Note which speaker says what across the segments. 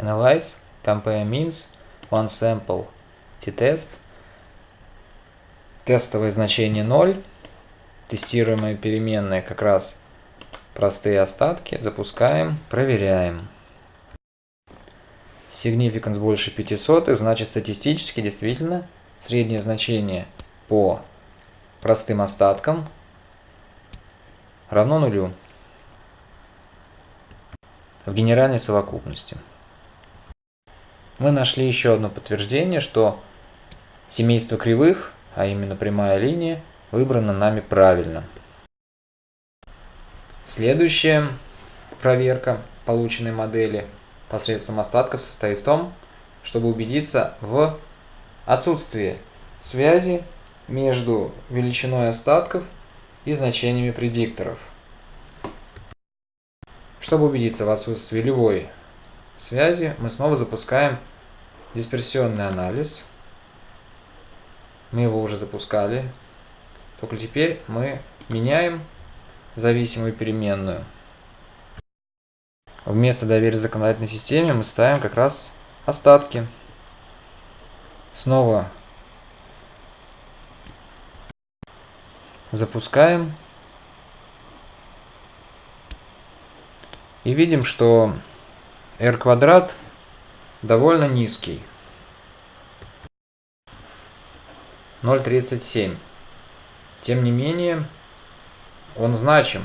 Speaker 1: Analyze, compare means, one sample, t-test. Тестовое значение 0. Тестируемые переменные как раз простые остатки. Запускаем, проверяем. Significance больше 500, значит статистически действительно среднее значение по простым остаткам равно нулю в генеральной совокупности. Мы нашли еще одно подтверждение, что семейство кривых, а именно прямая линия, выбрано нами правильно. Следующая проверка полученной модели посредством остатков состоит в том, чтобы убедиться в отсутствии связи между величиной остатков и значениями предикторов. Чтобы убедиться в отсутствии любой связи, мы снова запускаем дисперсионный анализ. Мы его уже запускали, только теперь мы меняем зависимую переменную. Вместо доверия законодательной системе мы ставим как раз остатки. Снова запускаем. И видим, что r квадрат довольно низкий. 0,37. Тем не менее, он значим.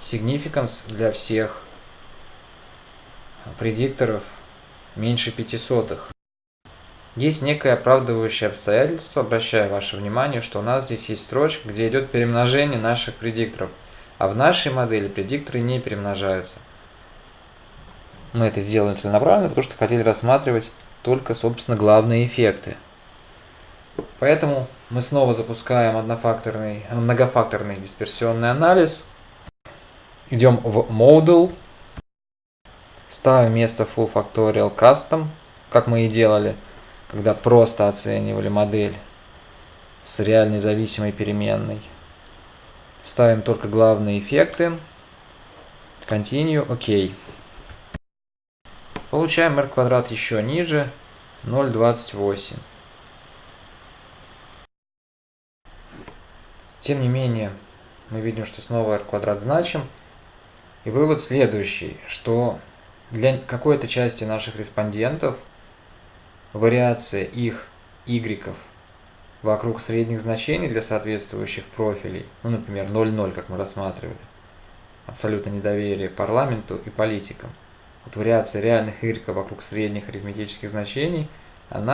Speaker 1: Significance для всех предикторов меньше 500. Есть некое оправдывающее обстоятельство, обращаю ваше внимание, что у нас здесь есть строчка, где идет перемножение наших предикторов. А в нашей модели предикторы не перемножаются. Мы это сделали целенаправленно, потому что хотели рассматривать только, собственно, главные эффекты. Поэтому мы снова запускаем однофакторный, многофакторный дисперсионный анализ. Идем в Model. Ставим место Full Factorial Custom, как мы и делали, когда просто оценивали модель с реальной зависимой переменной. Ставим только главные эффекты. Continue, ОК. Получаем r квадрат еще ниже, 0,28. Тем не менее, мы видим, что снова r квадрат значим. И вывод следующий, что для какой-то части наших респондентов вариация их y вокруг средних значений для соответствующих профилей, ну, например, 0,0, как мы рассматривали, абсолютно недоверие парламенту и политикам. Вот вариация реальных y вокруг средних арифметических значений, она